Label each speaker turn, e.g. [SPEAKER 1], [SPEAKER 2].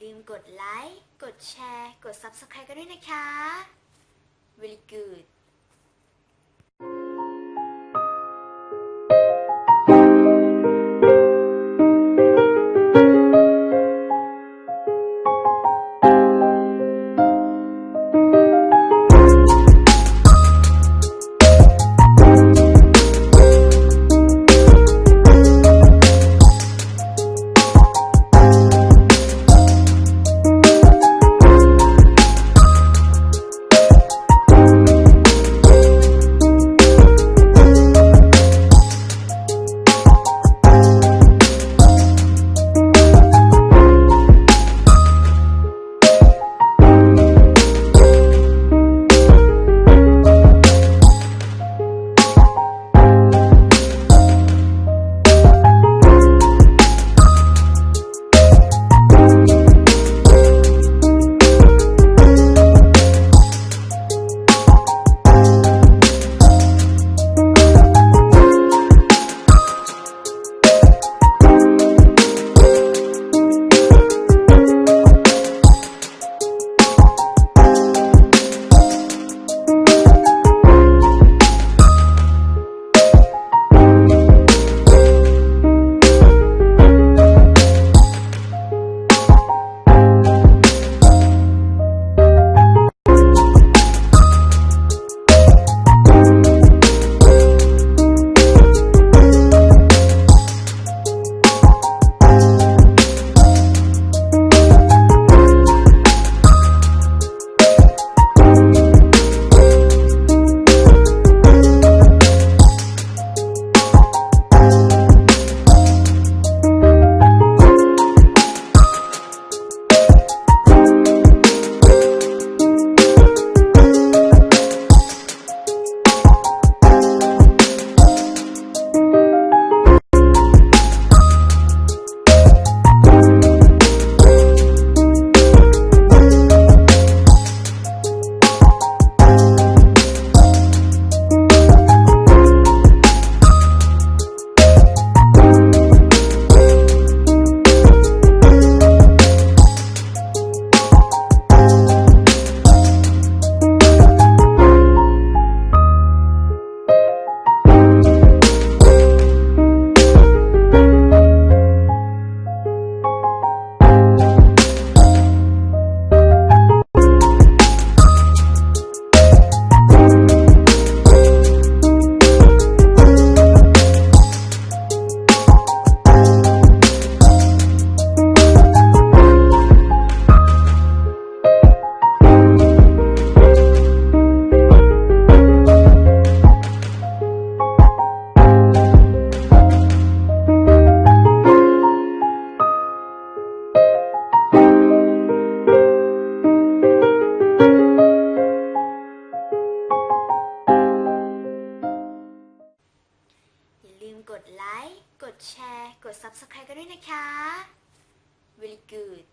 [SPEAKER 1] ลืมกดไลค์ กดแชร์ กด Subscribe กันด้วยนะคะ very good กดแชร์ กด Subscribe กันด้วยนะคะ very good